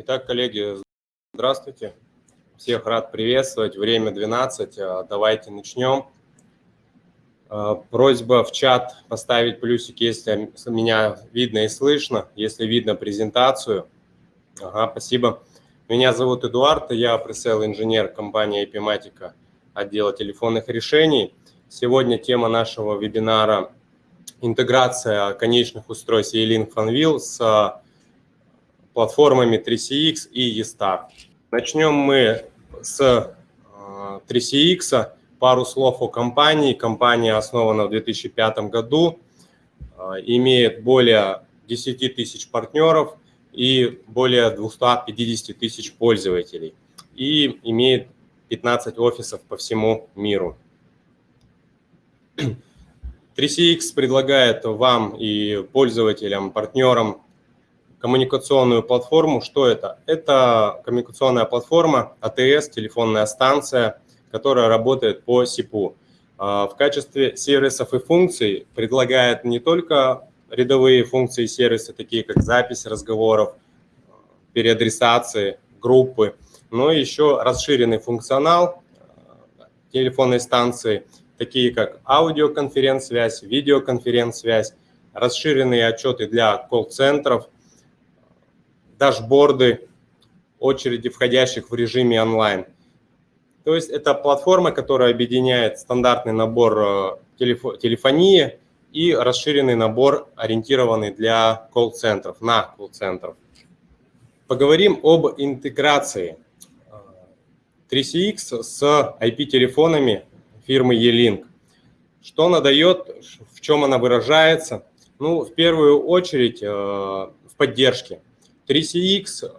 Итак, коллеги, здравствуйте. Всех рад приветствовать. Время 12. А, давайте начнем. А, просьба в чат поставить плюсик, если меня видно и слышно, если видно презентацию. Ага, спасибо. Меня зовут Эдуард, я пресейл-инженер компании Epimatica отдела телефонных решений. Сегодня тема нашего вебинара – интеграция конечных устройств E-Link FunWheel с платформами 3CX и eStar. Начнем мы с 3CX. А, Пару слов о компании. Компания основана в 2005 году, а, имеет более 10 тысяч партнеров и более 250 тысяч пользователей и имеет 15 офисов по всему миру. 3CX предлагает вам и пользователям, партнерам коммуникационную платформу. Что это? Это коммуникационная платформа АТС, телефонная станция, которая работает по СИПу. А, в качестве сервисов и функций предлагает не только рядовые функции и сервисы, такие как запись разговоров, переадресации, группы, но еще расширенный функционал а, телефонной станции, такие как аудиоконференц-связь, видеоконференц-связь, расширенные отчеты для колл-центров – дашборды очереди входящих в режиме онлайн. То есть это платформа, которая объединяет стандартный набор э, телефонии и расширенный набор, ориентированный для колл-центров, на колл-центров. Поговорим об интеграции 3CX с IP-телефонами фирмы E-Link. Что она дает, в чем она выражается? Ну, в первую очередь э, в поддержке. 3CX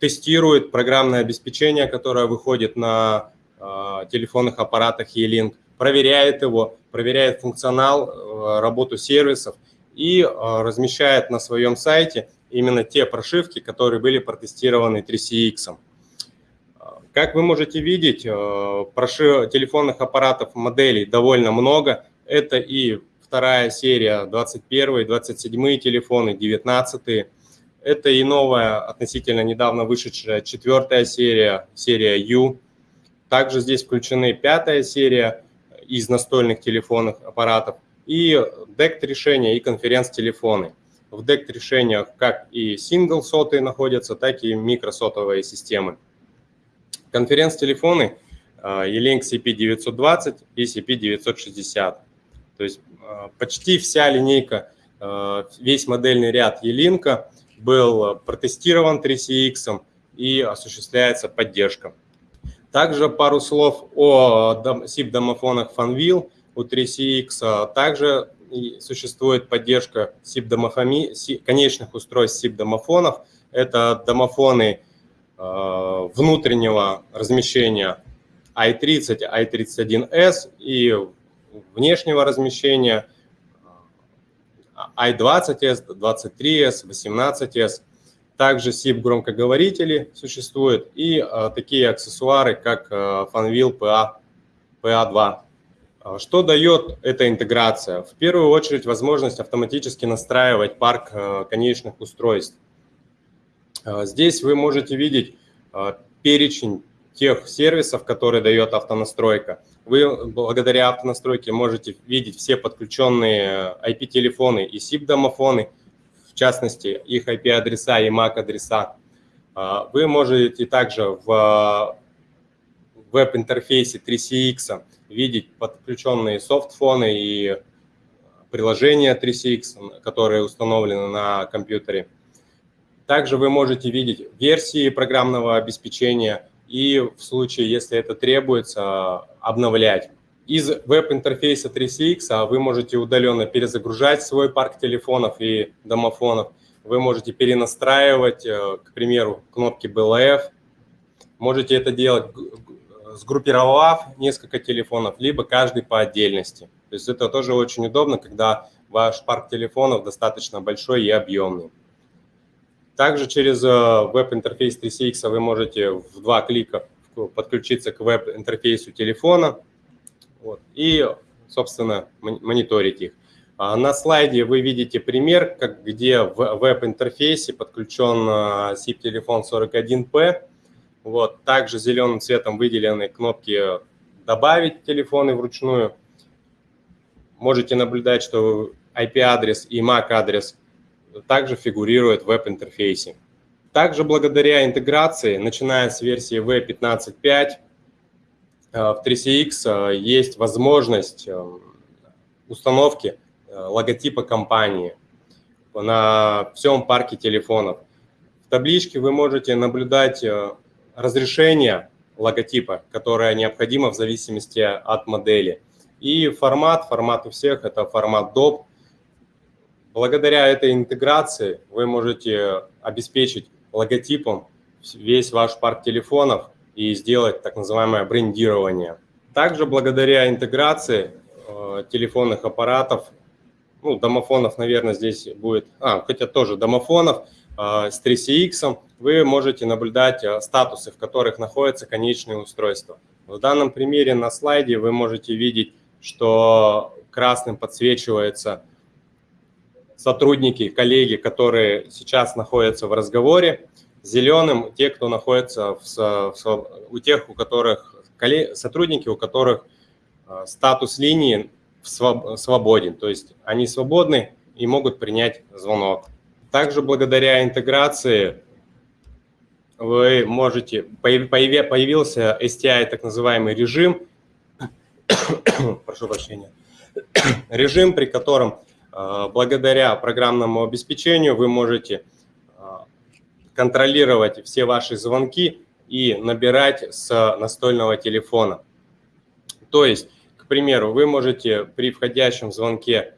тестирует программное обеспечение, которое выходит на э, телефонных аппаратах E-Link, проверяет его, проверяет функционал, э, работу сервисов и э, размещает на своем сайте именно те прошивки, которые были протестированы 3CX. Как вы можете видеть, прошив... телефонных аппаратов моделей довольно много. Это и вторая серия, 21 27 телефоны, 19 это и новая, относительно недавно вышедшая четвертая серия, серия U. Также здесь включены пятая серия из настольных телефонных аппаратов и DECT решения и конференц-телефоны. В DECT решениях как и сотые находятся, так и микросотовые системы. Конференц-телефоны E-Link CP920 и CP960. То есть а, почти вся линейка, а, весь модельный ряд E-Link был протестирован 3CX и осуществляется поддержка. Также пару слов о SIP-домофонах FunWheel у 3CX. Также существует поддержка SIP конечных устройств SIP-домофонов. Это домофоны э, внутреннего размещения i30, i31s и внешнего размещения i20s, 23s, 18s. Также SIP громкоговорители существуют и а, такие аксессуары, как а, Fanvil PA, PA2. А, что дает эта интеграция? В первую очередь возможность автоматически настраивать парк а, конечных устройств. А, здесь вы можете видеть а, перечень тех сервисов, которые дает автонастройка. Вы благодаря автонастройке можете видеть все подключенные IP-телефоны и SIP-домофоны, в частности, их IP-адреса и MAC-адреса. А, вы можете также в веб-интерфейсе 3CX видеть подключенные софтфоны и приложения 3CX, которые установлены на компьютере. Также вы можете видеть версии программного обеспечения, и в случае, если это требуется, обновлять. Из веб-интерфейса 3CX а вы можете удаленно перезагружать свой парк телефонов и домофонов. Вы можете перенастраивать, э, к примеру, кнопки BLF. Можете это делать, сгруппировав несколько телефонов, либо каждый по отдельности. То есть это тоже очень удобно, когда ваш парк телефонов достаточно большой и объемный. Также через э, веб-интерфейс 3CX вы можете в два клика подключиться к веб-интерфейсу телефона вот, и, собственно, мониторить их. А, на слайде вы видите пример, как, где в веб-интерфейсе подключен SIP-телефон 41P. Вот, также зеленым цветом выделены кнопки «Добавить телефоны вручную». Можете наблюдать, что IP-адрес и MAC-адрес также фигурируют в веб-интерфейсе. Также благодаря интеграции, начиная с версии V15.5, э, в 3CX э, есть возможность э, установки логотипа компании на всем парке телефонов. В табличке вы можете наблюдать разрешение логотипа, которое необходимо в зависимости от модели. И формат, формат у всех – это формат DOP. Благодаря этой интеграции вы можете обеспечить логотипом весь ваш парк телефонов и сделать так называемое брендирование. Также благодаря интеграции э, телефонных аппаратов, ну, домофонов, наверное, здесь будет, а, хотя тоже домофонов, э, с 3CX вы можете наблюдать э, статусы, в которых находятся конечные устройства. В данном примере на слайде вы можете видеть, что красным подсвечивается сотрудники, коллеги, которые сейчас находятся в разговоре, зеленым те, кто находится в, в, у тех, у которых сотрудники, у которых э, статус линии свободен, то есть они свободны и могут принять звонок. Также благодаря интеграции вы можете, появился STI, так называемый режим, прошу прощения, режим, при котором благодаря программному обеспечению вы можете э, контролировать все ваши звонки и набирать с настольного телефона. То есть, к примеру, вы можете при входящем звонке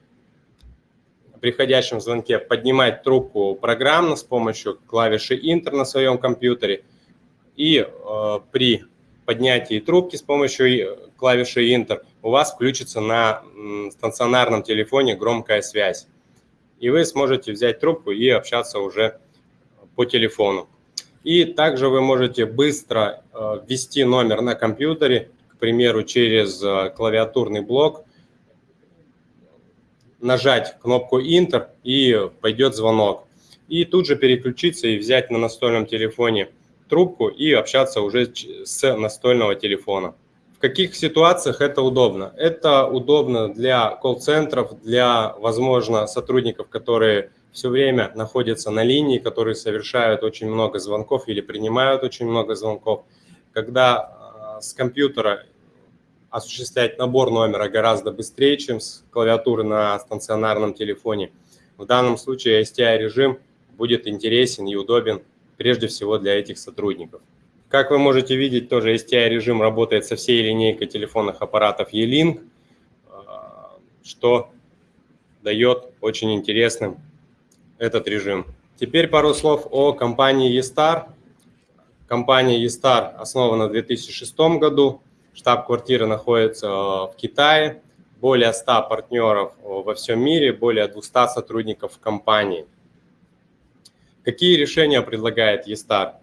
при входящем звонке поднимать трубку программно с помощью клавиши Enter на своем компьютере и э, при поднятии трубки с помощью клавиши Enter у вас включится на стационарном телефоне громкая связь. И вы сможете взять трубку и общаться уже по телефону. И также вы можете быстро э, ввести номер на компьютере, к примеру, через э, клавиатурный блок, нажать кнопку Enter и пойдет звонок. И тут же переключиться и взять на настольном телефоне трубку и общаться уже с настольного телефона. В каких ситуациях это удобно? Это удобно для колл-центров, для, возможно, сотрудников, которые все время находятся на линии, которые совершают очень много звонков или принимают очень много звонков. Когда а, с компьютера осуществлять набор номера гораздо быстрее, чем с клавиатуры на стационарном телефоне. В данном случае STI-режим будет интересен и удобен прежде всего для этих сотрудников. Как вы можете видеть, тоже STI-режим работает со всей линейкой телефонных аппаратов E-Link, а, что дает очень интересным этот режим. Теперь пару слов о компании eStar. Компания eStar основана в 2006 году. Штаб-квартира находится в Китае. Более 100 партнеров во всем мире, более 200 сотрудников компании. Какие решения предлагает eStar?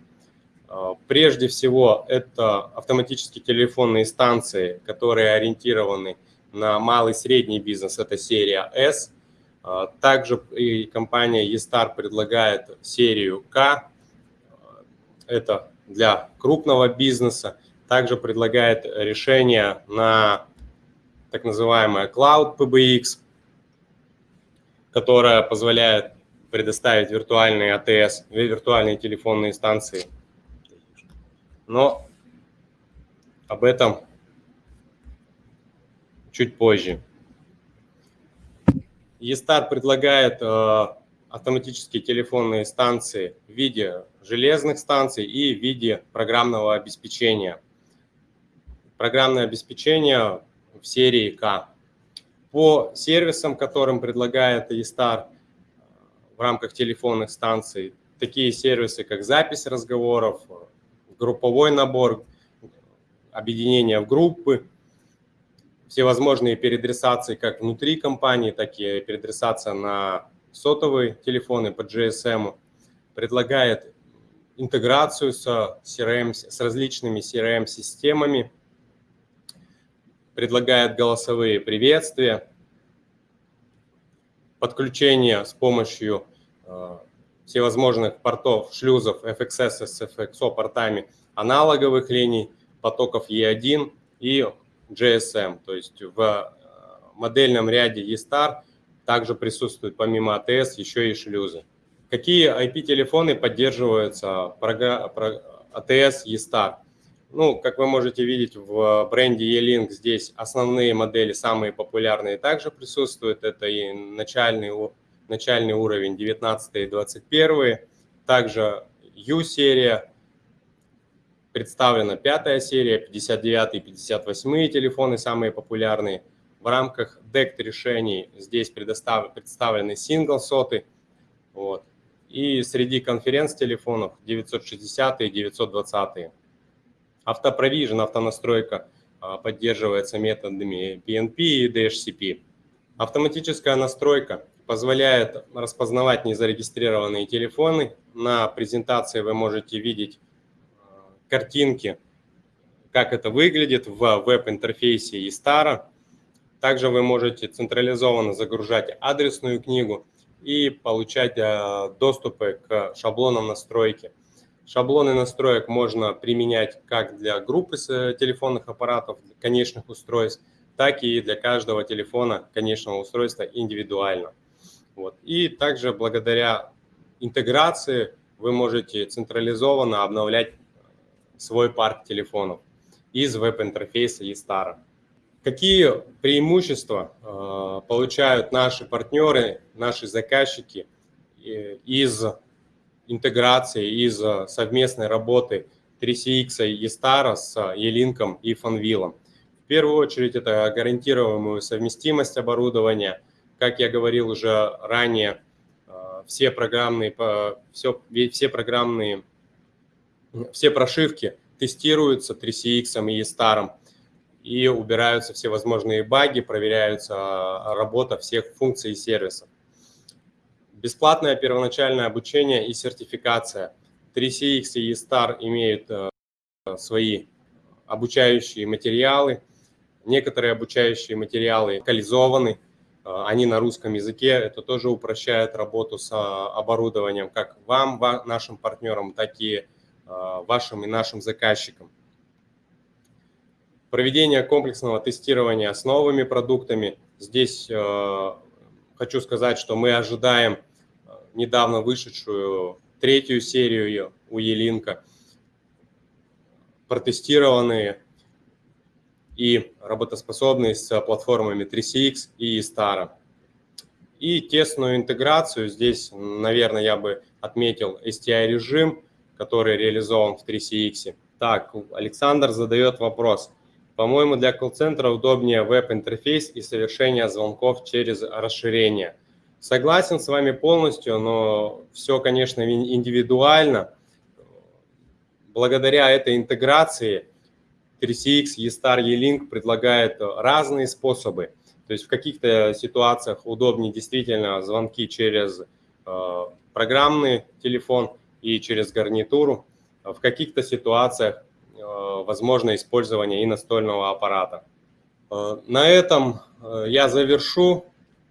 А, прежде всего, это автоматические телефонные станции, которые ориентированы на малый средний бизнес, это серия S. А, также и компания eStar предлагает серию K, это для крупного бизнеса. Также предлагает решение на так называемое Cloud PBX, которое позволяет предоставить виртуальные АТС, виртуальные телефонные станции но об этом чуть позже. eStar предлагает э, автоматические телефонные станции в виде железных станций и в виде программного обеспечения. Программное обеспечение в серии К. По сервисам, которым предлагает eStar в рамках телефонных станций, такие сервисы, как запись разговоров, групповой набор, объединение в группы, всевозможные переадресации как внутри компании, так и переадресация на сотовые телефоны по GSM, предлагает интеграцию с, CRM, с различными CRM-системами, предлагает голосовые приветствия, подключение с помощью всевозможных портов, шлюзов FXS с FXO портами аналоговых линий, потоков E1 и GSM. То есть в модельном ряде E-Star также присутствует помимо ATS еще и шлюзы. Какие IP-телефоны поддерживаются ATS E-Star? Ну, как вы можете видеть в бренде E-Link, здесь основные модели, самые популярные, также присутствуют. Это и начальный, начальный уровень 19 и 21. Также U-серия, представлена пятая серия, 59 и 58 телефоны, самые популярные. В рамках DECT решений здесь представлены сингл-соты. Вот. И среди конференц-телефонов 960 и 920. Автопровижен, автонастройка а, поддерживается методами PNP и DHCP. Автоматическая настройка позволяет распознавать незарегистрированные телефоны. На презентации вы можете видеть а, картинки, как это выглядит в веб-интерфейсе eStar. Также вы можете централизованно загружать адресную книгу и получать а, доступы к шаблонам настройки. Шаблоны настроек можно применять как для группы э, телефонных аппаратов, конечных устройств, так и для каждого телефона конечного устройства индивидуально. Вот. И также благодаря интеграции вы можете централизованно обновлять свой парк телефонов из веб-интерфейса eStar. Какие преимущества э, получают наши партнеры, наши заказчики э, из интеграции, из э, совместной работы 3CX и eStar с E-Link и Fanvil. В первую очередь это гарантируемую совместимость оборудования. Как я говорил уже ранее, э, все программные, все, все программные, все прошивки тестируются 3CX и eStar и убираются все возможные баги, проверяются э, работа всех функций и сервисов. Бесплатное первоначальное обучение и сертификация. 3CX и eStar имеют э, свои обучающие материалы. Некоторые обучающие материалы локализованы, они на русском языке. Это тоже упрощает работу с э, оборудованием как вам, нашим партнерам, так и вашим и нашим заказчикам. Проведение комплексного тестирования с новыми продуктами. Здесь хочу сказать, что мы ожидаем недавно вышедшую третью серию у Елинка, протестированные и работоспособные с платформами 3CX и Star. И тесную интеграцию здесь, наверное, я бы отметил STI-режим, который реализован в 3CX. Так, Александр задает вопрос. По-моему, для колл-центра удобнее веб-интерфейс и совершение звонков через расширение – Согласен с вами полностью, но все, конечно, индивидуально. Благодаря этой интеграции 3CX, eStar, E-Link предлагает разные способы. То есть в каких-то ситуациях удобнее действительно звонки через э, программный телефон и через гарнитуру. В каких-то ситуациях э, возможно использование и настольного аппарата. Э, на этом я завершу.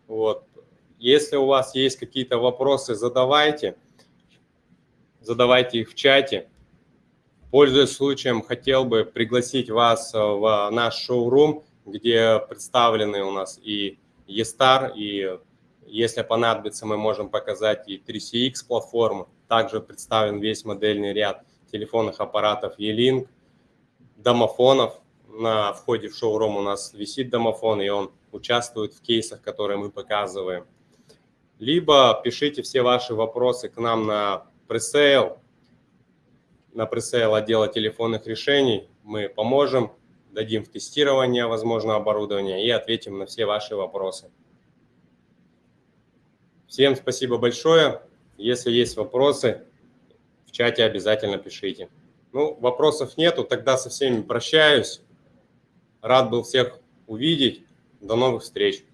Вот. Если у вас есть какие-то вопросы, задавайте. Задавайте их в чате. Пользуясь случаем, хотел бы пригласить вас в наш шоурум, где представлены у нас и eStar, и если понадобится, мы можем показать и 3CX платформу. Также представлен весь модельный ряд телефонных аппаратов E-Link, домофонов. На входе в шоурум у нас висит домофон, и он участвует в кейсах, которые мы показываем либо пишите все ваши вопросы к нам на пресейл, на пресейл отдела телефонных решений. Мы поможем, дадим в тестирование, возможно, оборудование и ответим на все ваши вопросы. Всем спасибо большое. Если есть вопросы, в чате обязательно пишите. Ну, вопросов нету, тогда со всеми прощаюсь. Рад был всех увидеть. До новых встреч.